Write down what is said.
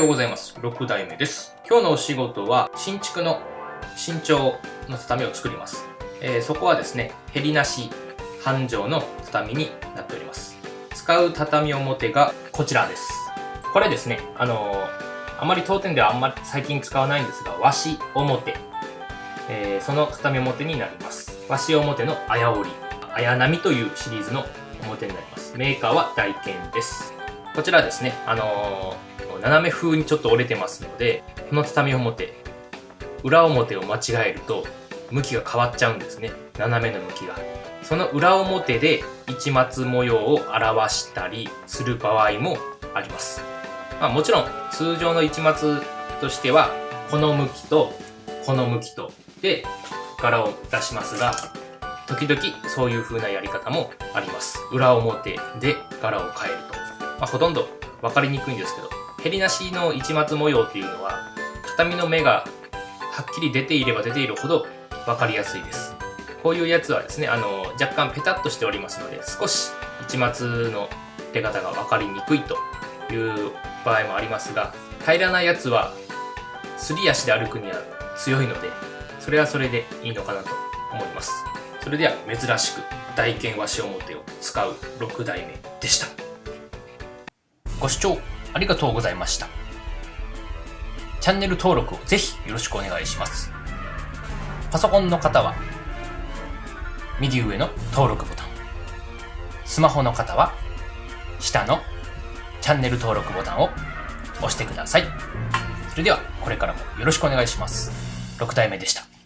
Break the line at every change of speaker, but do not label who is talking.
ようございます。6代目です。今日のお仕事は、新築の新調の畳を作ります。えー、そこはですね、ヘりなし半畳の畳になっております。使う畳表がこちらです。これですね、あのー、あまり当店ではあんまり最近使わないんですが、和紙表。えー、その畳表になります。和紙表のあや織り。あやなみというシリーズの表になります。メーカーは大健です。こちらですね、あのー、斜め風にちょっと折れてますので、この畳表、裏表を間違えると、向きが変わっちゃうんですね。斜めの向きが。その裏表で市松模様を表したりする場合もあります。まあもちろん通常の市松としてはこの向きとこの向きとで柄を出しますが時々そういう風なやり方もあります。裏表で柄を変えると。まあ、ほとんど分かりにくいんですけど、ヘりなしの市松模様っていうのは畳の目がはっきり出ていれば出ているほど分かりやすいです。こういうやつはですね、あの、若干ペタッとしておりますので、少し市松の出方が分かりにくいという場合もありますが、平らなやつは、すり足で歩くには強いので、それはそれでいいのかなと思います。それでは珍しく大剣和紙表を使う6代目でした。ご視聴ありがとうございました。チャンネル登録をぜひよろしくお願いします。パソコンの方は右上の登録ボタン。スマホの方は下のチャンネル登録ボタンを押してください。それではこれからもよろしくお願いします。6代目でした。